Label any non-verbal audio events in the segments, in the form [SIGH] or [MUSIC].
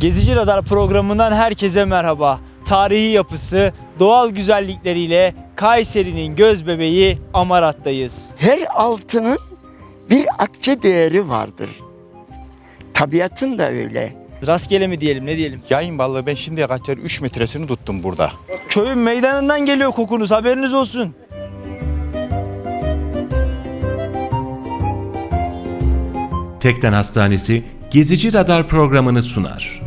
Gezici Radar programından herkese merhaba. Tarihi yapısı, doğal güzellikleriyle Kayseri'nin göz bebeği Amarat'tayız. Her altının bir akçe değeri vardır. Tabiatın da öyle. Rastgele mi diyelim ne diyelim? Yayın balığı ben şimdiye kadar 3 metresini tuttum burada. Köyün meydanından geliyor kokunuz haberiniz olsun. Tekden Hastanesi Gezici Radar programını sunar.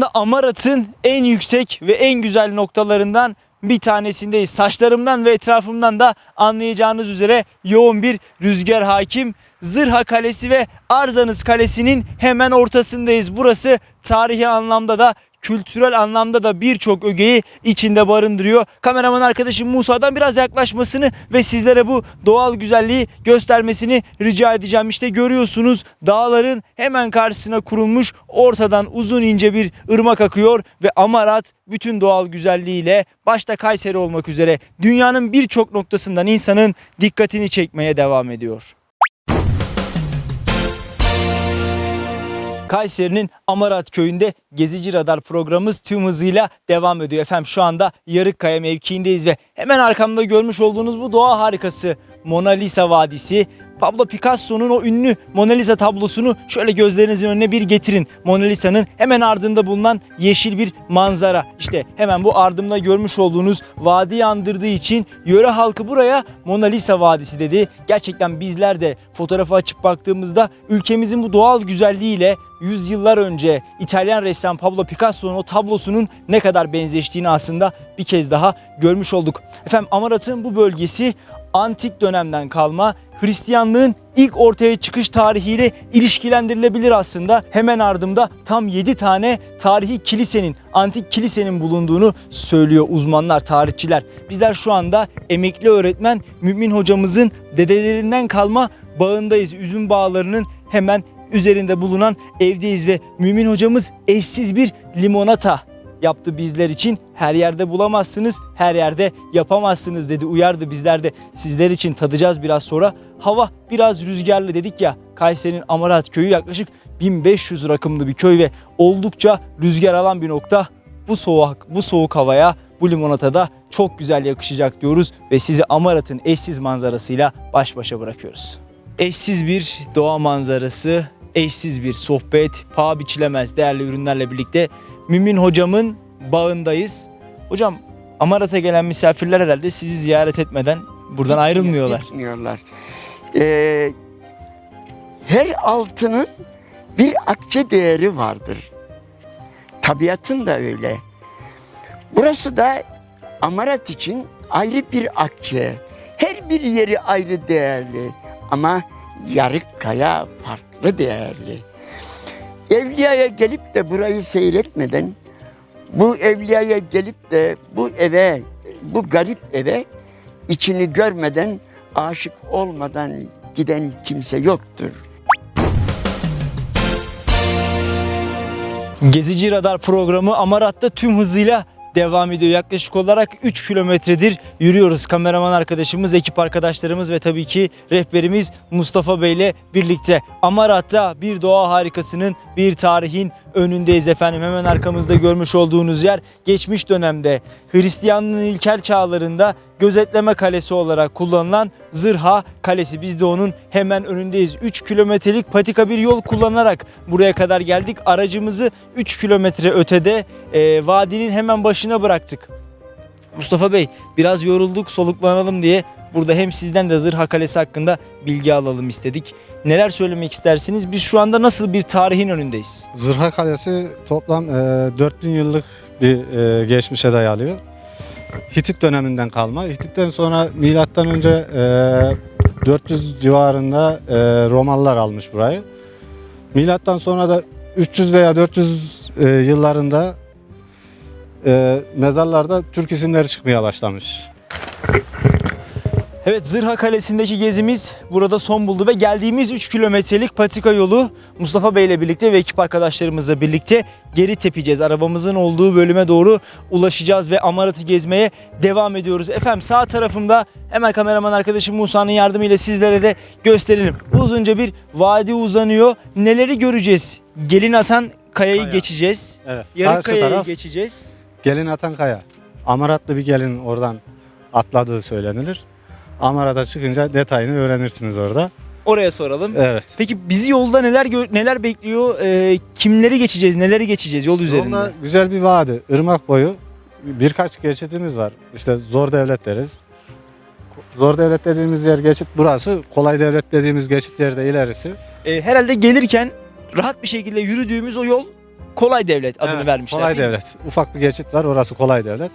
Anda Amarat'ın en yüksek ve en güzel noktalarından bir tanesindeyiz. Saçlarımdan ve etrafımdan da anlayacağınız üzere yoğun bir rüzgar hakim. Zırha Kalesi ve Arzanız Kalesi'nin hemen ortasındayız. Burası tarihi anlamda da kültürel anlamda da birçok ögeyi içinde barındırıyor. Kameraman arkadaşım Musa'dan biraz yaklaşmasını ve sizlere bu doğal güzelliği göstermesini rica edeceğim. İşte görüyorsunuz dağların hemen karşısına kurulmuş ortadan uzun ince bir ırmak akıyor ve Amarat bütün doğal güzelliğiyle başta Kayseri olmak üzere dünyanın birçok noktasından insanın dikkatini çekmeye devam ediyor. Kayseri'nin Amarat köyünde Gezici Radar programımız tüm hızıyla devam ediyor. Efendim şu anda Yarıkkaya mevkiindeyiz ve hemen arkamda görmüş olduğunuz bu doğa harikası Mona Lisa Vadisi. Pablo Picasso'nun o ünlü Mona Lisa tablosunu şöyle gözlerinizin önüne bir getirin. Mona Lisa'nın hemen ardında bulunan yeşil bir manzara. İşte hemen bu ardımda görmüş olduğunuz vadiyi andırdığı için yöre halkı buraya Mona Lisa Vadisi dedi. Gerçekten bizler de fotoğrafı açıp baktığımızda ülkemizin bu doğal güzelliğiyle yüzyıllar önce İtalyan ressam Pablo Picasso'nun o tablosunun ne kadar benzeştiğini aslında bir kez daha görmüş olduk. Efendim Amarat'ın bu bölgesi antik dönemden kalma Hristiyanlığın ilk ortaya çıkış tarihiyle ilişkilendirilebilir aslında. Hemen ardımda tam 7 tane tarihi kilisenin, antik kilisenin bulunduğunu söylüyor uzmanlar, tarihçiler. Bizler şu anda emekli öğretmen Mümin hocamızın dedelerinden kalma bağındayız. Üzüm bağlarının hemen üzerinde bulunan evdeyiz ve Mümin hocamız eşsiz bir limonata yaptı bizler için. Her yerde bulamazsınız, her yerde yapamazsınız dedi. Uyardı bizler de sizler için tadacağız biraz sonra. Hava biraz rüzgarlı dedik ya. Kayseri'nin Amarat köyü yaklaşık 1500 rakımlı bir köy ve oldukça rüzgar alan bir nokta. Bu soğuk bu soğuk havaya bu limonatada çok güzel yakışacak diyoruz ve sizi Amarat'ın eşsiz manzarasıyla baş başa bırakıyoruz. Eşsiz bir doğa manzarası, eşsiz bir sohbet, paha biçilemez değerli ürünlerle birlikte Mümin hocamın bağındayız. Hocam Amarat'a gelen misafirler herhalde sizi ziyaret etmeden buradan ayrılmıyorlar. Gitmiyorlar. Ee, her altının bir akçe değeri vardır. Tabiatın da öyle. Burası da Amarat için ayrı bir akçe. Her bir yeri ayrı değerli ama Yarıkkaya farklı değerli. Evliya'ya gelip de burayı seyretmeden, bu evliyaya gelip de bu eve, bu garip eve içini görmeden, aşık olmadan giden kimse yoktur. Gezici Radar programı Amarat'ta tüm hızıyla devam ediyor. Yaklaşık olarak 3 kilometredir yürüyoruz. Kameraman arkadaşımız, ekip arkadaşlarımız ve tabii ki rehberimiz Mustafa Bey ile birlikte. Amarat'ta bir doğa harikasının, bir tarihin önündeyiz efendim. Hemen arkamızda görmüş olduğunuz yer geçmiş dönemde Hristiyanlığın ilkel çağlarında gözetleme kalesi olarak kullanılan Zırha Kalesi. Biz de onun hemen önündeyiz. 3 kilometrelik patika bir yol kullanarak buraya kadar geldik. Aracımızı 3 kilometre ötede e, vadinin hemen başına bıraktık. Mustafa Bey biraz yorulduk soluklanalım diye burada hem sizden de Zırha Kalesi hakkında bilgi alalım istedik. Neler söylemek istersiniz? Biz şu anda nasıl bir tarihin önündeyiz? Zırha Kalesi toplam e, 4000 yıllık bir e, geçmişe dayalıyor. Hitit döneminden kalma. Hitit'ten sonra milattan önce e, 400 civarında e, Romalılar almış burayı. Milattan sonra da 300 veya 400 e, yıllarında e, mezarlarda Türk isimleri çıkmaya başlamış. Evet Zırha Kalesi'ndeki gezimiz burada son buldu ve geldiğimiz 3 kilometrelik patika yolu Mustafa Bey ile birlikte ve ekip arkadaşlarımızla birlikte geri tepeceğiz. Arabamızın olduğu bölüme doğru ulaşacağız ve Amarat'ı gezmeye devam ediyoruz. Efendim sağ tarafımda hemen kameraman arkadaşım Musa'nın yardımıyla sizlere de gösterelim. Uzunca bir vadi uzanıyor. Neleri göreceğiz? Gelin atan kayayı Kaya. geçeceğiz. Evet. Karşı kayayı geçeceğiz. gelin atan kaya. Amaratlı bir gelin oradan atladığı söylenilir. Amarat'a çıkınca detayını öğrenirsiniz orada. Oraya soralım. Evet. Peki bizi yolda neler neler bekliyor? Ee, kimleri geçeceğiz? Neleri geçeceğiz yol üzerinde? Yolda güzel bir vadi, ırmak boyu birkaç geçitimiz var. İşte zor devlet deriz. Zor devlet dediğimiz yer geçit burası. Kolay devlet dediğimiz geçit yerde ilerisi. Ee, herhalde gelirken rahat bir şekilde yürüdüğümüz o yol kolay devlet adını Evet, vermişler. Kolay devlet. Ufak bir geçit var orası kolay devlet.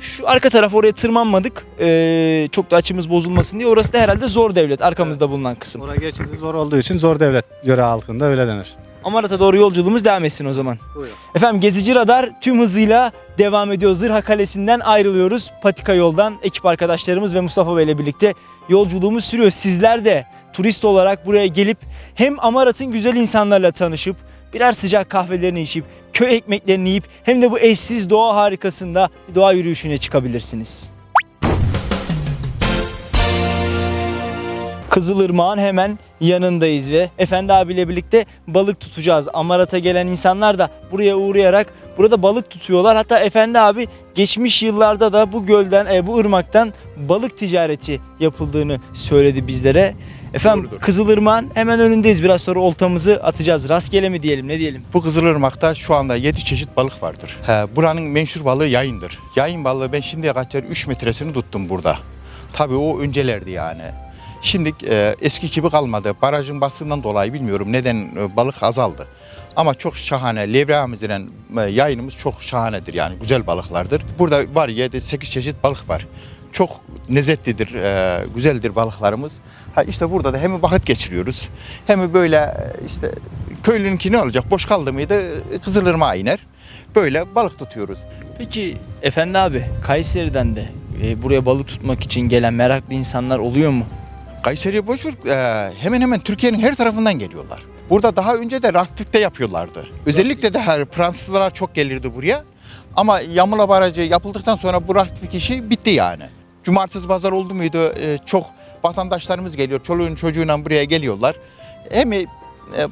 Şu arka taraf oraya tırmanmadık. Ee, çok da açımız bozulmasın diye. Orası da herhalde zor devlet arkamızda bulunan kısım. Oraya geçidi zor olduğu için zor devlet yöre halkında öyle denir. Amarat'a doğru yolculuğumuz devam etsin o zaman. Buyurun. Efendim Gezici Radar tüm hızıyla devam ediyor. Zırha Kalesi'nden ayrılıyoruz. Patika yoldan ekip arkadaşlarımız ve Mustafa Bey ile birlikte yolculuğumuz sürüyor. Sizler de turist olarak buraya gelip hem Amarat'ın güzel insanlarla tanışıp birer sıcak kahvelerini içip köy ekmeklerini yiyip hem de bu eşsiz doğa harikasında bir doğa yürüyüşüne çıkabilirsiniz. Kızılırmağın hemen yanındayız ve Efendi abiyle birlikte balık tutacağız. Amarat'a gelen insanlar da buraya uğrayarak burada balık tutuyorlar. Hatta Efendi abi geçmiş yıllarda da bu gölden, e, bu ırmaktan balık ticareti yapıldığını söyledi bizlere. Efendim Doğrudur. Kızılırmağın hemen önündeyiz. Biraz sonra oltamızı atacağız. Rastgele mi diyelim ne diyelim? Bu Kızılırmak'ta şu anda 7 çeşit balık vardır. He, buranın menşur balığı yayındır. Yayın balığı ben şimdiye kadar 3 metresini tuttum burada. Tabii o öncelerdi yani. Şimdi e, eski gibi kalmadı. Barajın basından dolayı bilmiyorum neden e, balık azaldı. Ama çok şahane. Levreğimiz ile e, yayınımız çok şahanedir yani. Güzel balıklardır. Burada var 7-8 çeşit balık var. Çok lezzetlidir, e, güzeldir balıklarımız. Ha işte burada da hem vakit geçiriyoruz hem böyle e, işte köylününki ne olacak? Boş kaldı mıydı e, Kızılırmağa iner. Böyle balık tutuyoruz. Peki Efendi abi Kayseri'den de e, buraya balık tutmak için gelen meraklı insanlar oluyor mu? Kayseri'ye boş ver, e, hemen hemen Türkiye'nin her tarafından geliyorlar. Burada daha önce de raftikte yapıyorlardı. Özellikle de her Fransızlar çok gelirdi buraya. Ama Yamula Barajı yapıldıktan sonra bu raftik işi bitti yani. Cumartesi pazar oldu muydu e, çok vatandaşlarımız geliyor. Çoluğun çocuğuyla buraya geliyorlar. Hem e,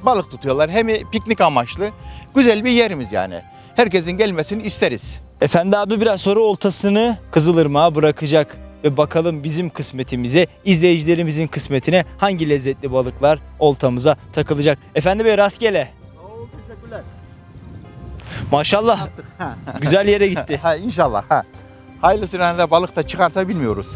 balık tutuyorlar hem piknik amaçlı. Güzel bir yerimiz yani. Herkesin gelmesini isteriz. Efendi abi biraz sonra oltasını Kızılırmak'a bırakacak ve bakalım bizim kısmetimize, izleyicilerimizin kısmetine hangi lezzetli balıklar oltamıza takılacak. Efendi Bey rastgele. Maşallah [LAUGHS] güzel yere gitti. Ha inşallah. Ha. Hayırlısıyla da balık da çıkarsa bilmiyoruz.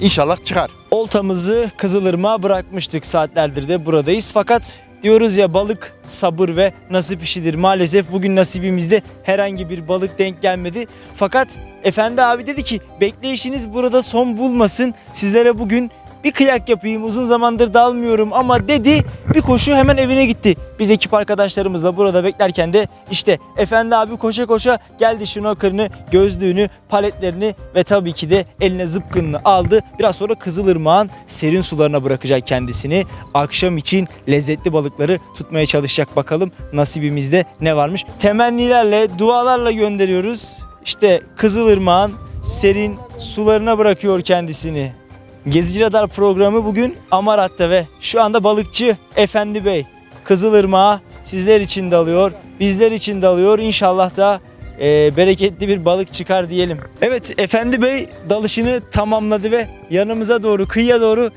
İnşallah çıkar. Oltamızı Kızılırmak'a bırakmıştık saatlerdir de buradayız. Fakat diyoruz ya balık sabır ve nasip işidir. Maalesef bugün nasibimizde herhangi bir balık denk gelmedi. Fakat Efendi abi dedi ki bekleyişiniz burada son bulmasın. Sizlere bugün bir kıyak yapayım uzun zamandır dalmıyorum ama dedi bir koşu hemen evine gitti. Biz ekip arkadaşlarımızla burada beklerken de işte Efendi abi koşa koşa geldi şnorkelini, gözlüğünü, paletlerini ve tabii ki de eline zıpkınını aldı. Biraz sonra Kızılırmak'ın serin sularına bırakacak kendisini. Akşam için lezzetli balıkları tutmaya çalışacak bakalım nasibimizde ne varmış. Temennilerle, dualarla gönderiyoruz. İşte Kızılırmak'ın serin sularına bırakıyor kendisini. Gezici Radar programı bugün Amarat'ta ve şu anda balıkçı Efendi Bey Kızılırmak'a sizler için dalıyor, bizler için dalıyor. İnşallah da e, bereketli bir balık çıkar diyelim. Evet Efendi Bey dalışını tamamladı ve yanımıza doğru, kıyıya doğru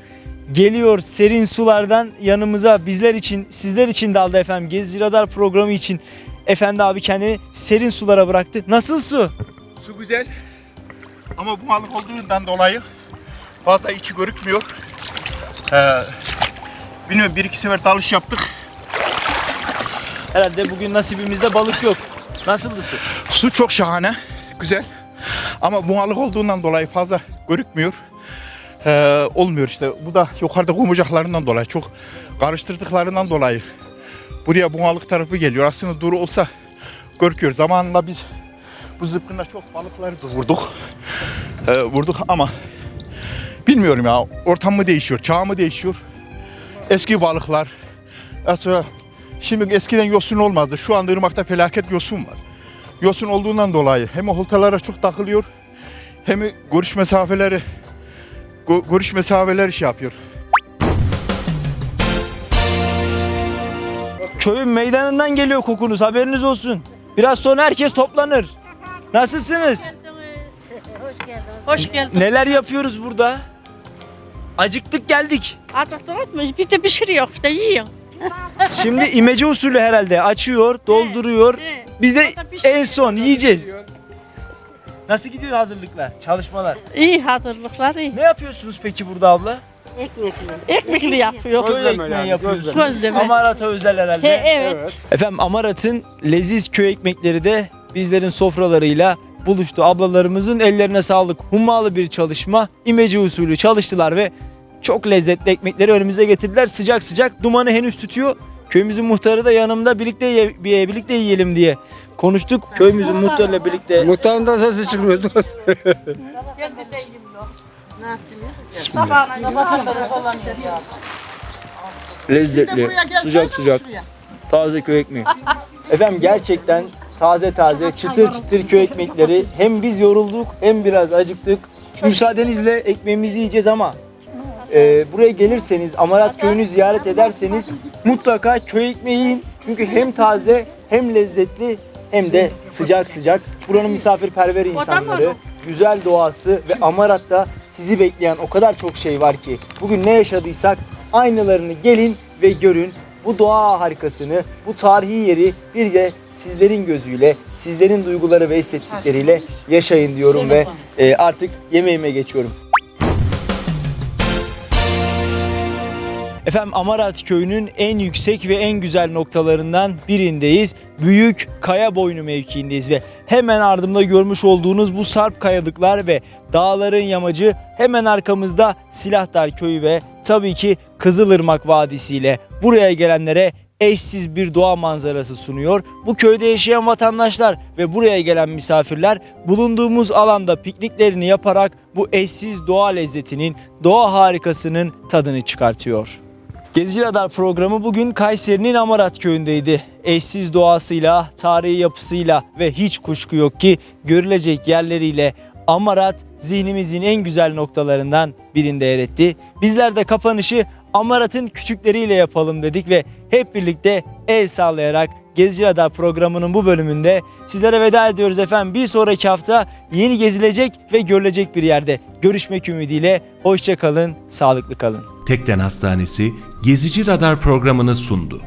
geliyor serin sulardan yanımıza bizler için, sizler için daldı efendim. Gezici Radar programı için Efendi abi kendini serin sulara bıraktı. Nasıl su? Su güzel ama bu balık olduğundan dolayı fazla içi görükmüyor. Ee, bilmiyorum bir iki sefer dalış yaptık. Herhalde bugün nasibimizde balık yok. Nasıldı su? Su çok şahane, güzel. Ama bu balık olduğundan dolayı fazla görükmüyor. Ee, olmuyor işte. Bu da yukarıda kumacaklarından dolayı, çok karıştırdıklarından dolayı. Buraya bu balık tarafı geliyor. Aslında duru olsa görüküyor. Zamanında biz bu zıpkınla çok balıkları da vurduk. Ee, vurduk ama bilmiyorum ya ortam mı değişiyor, çağ mı değişiyor? Eski balıklar, mesela Şimdi eskiden yosun olmazdı. Şu anda ırmakta felaket yosun var. Yosun olduğundan dolayı hem oltalara çok takılıyor hem görüş mesafeleri gö- görüş mesafeleri şey yapıyor. Köyün meydanından geliyor kokunuz haberiniz olsun. Biraz sonra herkes toplanır. Nasılsınız? Hoş geldin. Neler yapıyoruz burada? Acıktık geldik. Acıktınız mı? Bir de pişiriyor işte yiyor. Şimdi imece usulü herhalde açıyor, dolduruyor. Biz de en son yiyeceğiz. Nasıl gidiyor hazırlıklar, çalışmalar? İyi hazırlıklar iyi. Ne yapıyorsunuz peki burada abla? Ekmekli yapıyor. Köy ekmeği yapıyorsunuz. Gözleme. Amarata özel herhalde. He, evet. Efendim Amarat'ın leziz köy ekmekleri de bizlerin sofralarıyla buluştu. Ablalarımızın ellerine sağlık. Hummalı bir çalışma. imece usulü çalıştılar ve çok lezzetli ekmekleri önümüze getirdiler. Sıcak sıcak dumanı henüz tutuyor. Köyümüzün muhtarı da yanımda birlikte ye- bir- birlikte yiyelim diye konuştuk. Köyümüzün muhtarıyla birlikte Muhtarın da sesi çıkmıyordu. lezzetli, sıcak sıcak, taze köy ekmeği. Efendim gerçekten taze taze, çıtır çıtır köy ekmekleri. Hem biz yorulduk hem biraz acıktık. Müsaadenizle ekmeğimizi yiyeceğiz ama e, buraya gelirseniz, Amarat köyünü ziyaret ederseniz mutlaka köy ekmeği yiyin. Çünkü hem taze hem lezzetli hem de sıcak sıcak. Buranın misafirperver insanları, güzel doğası ve Amarat'ta sizi bekleyen o kadar çok şey var ki bugün ne yaşadıysak aynılarını gelin ve görün. Bu doğa harikasını, bu tarihi yeri bir de sizlerin gözüyle, sizlerin duyguları ve hissettikleriyle yaşayın diyorum ve e, artık yemeğime geçiyorum. Efendim Amarat köyünün en yüksek ve en güzel noktalarından birindeyiz. Büyük Kaya Boynu mevkiindeyiz ve hemen ardımda görmüş olduğunuz bu sarp kayalıklar ve dağların yamacı hemen arkamızda Silahdar köyü ve tabii ki Kızılırmak Vadisi ile buraya gelenlere eşsiz bir doğa manzarası sunuyor. Bu köyde yaşayan vatandaşlar ve buraya gelen misafirler bulunduğumuz alanda pikniklerini yaparak bu eşsiz doğa lezzetinin, doğa harikasının tadını çıkartıyor. Gezici Radar programı bugün Kayseri'nin Amarat köyündeydi. Eşsiz doğasıyla, tarihi yapısıyla ve hiç kuşku yok ki görülecek yerleriyle Amarat zihnimizin en güzel noktalarından birinde yer etti. Bizler de kapanışı Amarat'ın küçükleriyle yapalım dedik ve hep birlikte el sallayarak Gezici Radar programının bu bölümünde sizlere veda ediyoruz efendim. Bir sonraki hafta yeni gezilecek ve görülecek bir yerde görüşmek ümidiyle. Hoşça kalın, sağlıklı kalın. Tekden Hastanesi Gezici Radar programını sundu.